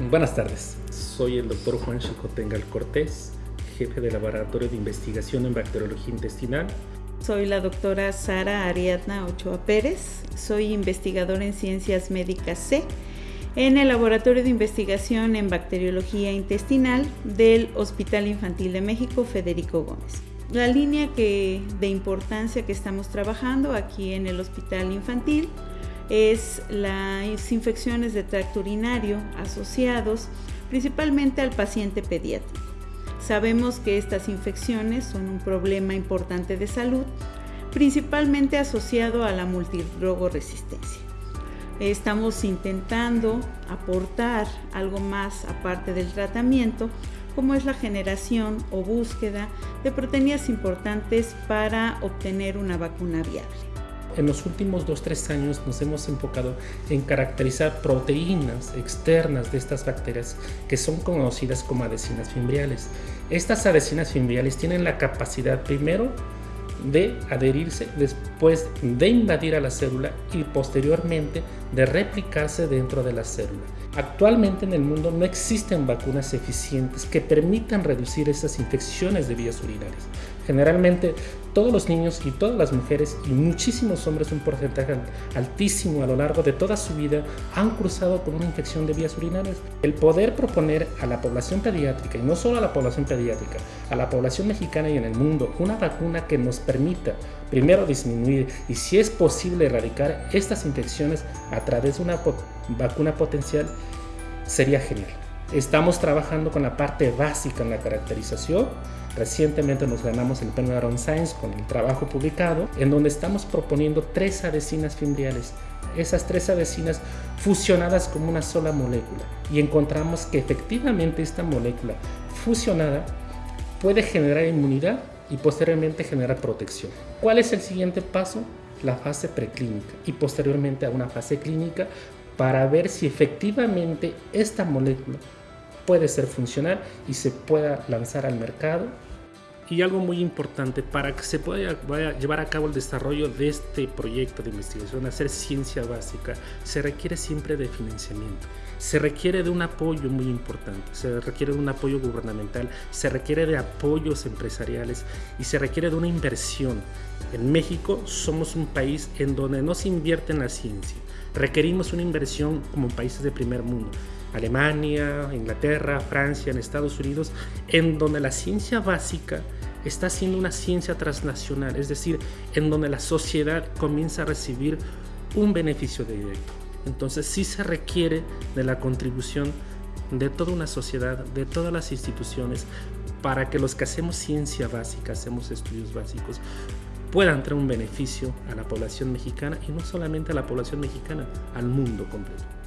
Buenas tardes, soy el doctor Juan Chicotengal Cortés, jefe del Laboratorio de Investigación en Bacteriología Intestinal. Soy la doctora Sara Ariadna Ochoa Pérez, soy investigadora en Ciencias Médicas C en el Laboratorio de Investigación en Bacteriología Intestinal del Hospital Infantil de México Federico Gómez. La línea que, de importancia que estamos trabajando aquí en el Hospital Infantil es las infecciones de tracto urinario asociados principalmente al paciente pediátrico. Sabemos que estas infecciones son un problema importante de salud, principalmente asociado a la multidrogoresistencia. Estamos intentando aportar algo más aparte del tratamiento, como es la generación o búsqueda de proteínas importantes para obtener una vacuna viable en los últimos 2-3 años nos hemos enfocado en caracterizar proteínas externas de estas bacterias que son conocidas como adhesinas fimbriales. Estas adhesinas fimbriales tienen la capacidad primero de adherirse, después de invadir a la célula y posteriormente de replicarse dentro de la célula. Actualmente en el mundo no existen vacunas eficientes que permitan reducir estas infecciones de vías urinarias. Generalmente todos los niños y todas las mujeres y muchísimos hombres, un porcentaje altísimo a lo largo de toda su vida, han cruzado con una infección de vías urinarias. El poder proponer a la población pediátrica, y no solo a la población pediátrica, a la población mexicana y en el mundo, una vacuna que nos permita primero disminuir y si es posible erradicar estas infecciones a través de una vacuna potencial, sería genial. Estamos trabajando con la parte básica en la caracterización. Recientemente nos ganamos el premio Aaron Science con el trabajo publicado, en donde estamos proponiendo tres adhesinas fimbriales. Esas tres adhesinas fusionadas como una sola molécula. Y encontramos que efectivamente esta molécula fusionada puede generar inmunidad y posteriormente generar protección. ¿Cuál es el siguiente paso? La fase preclínica y posteriormente a una fase clínica para ver si efectivamente esta molécula puede ser funcional y se pueda lanzar al mercado. Y algo muy importante, para que se pueda llevar a cabo el desarrollo de este proyecto de investigación, hacer ciencia básica, se requiere siempre de financiamiento. Se requiere de un apoyo muy importante, se requiere de un apoyo gubernamental, se requiere de apoyos empresariales y se requiere de una inversión. En México somos un país en donde no se invierte en la ciencia. Requerimos una inversión como países de primer mundo. Alemania, Inglaterra, Francia, en Estados Unidos, en donde la ciencia básica está siendo una ciencia transnacional, es decir, en donde la sociedad comienza a recibir un beneficio directo. Entonces sí se requiere de la contribución de toda una sociedad, de todas las instituciones, para que los que hacemos ciencia básica, hacemos estudios básicos, puedan traer un beneficio a la población mexicana y no solamente a la población mexicana, al mundo completo.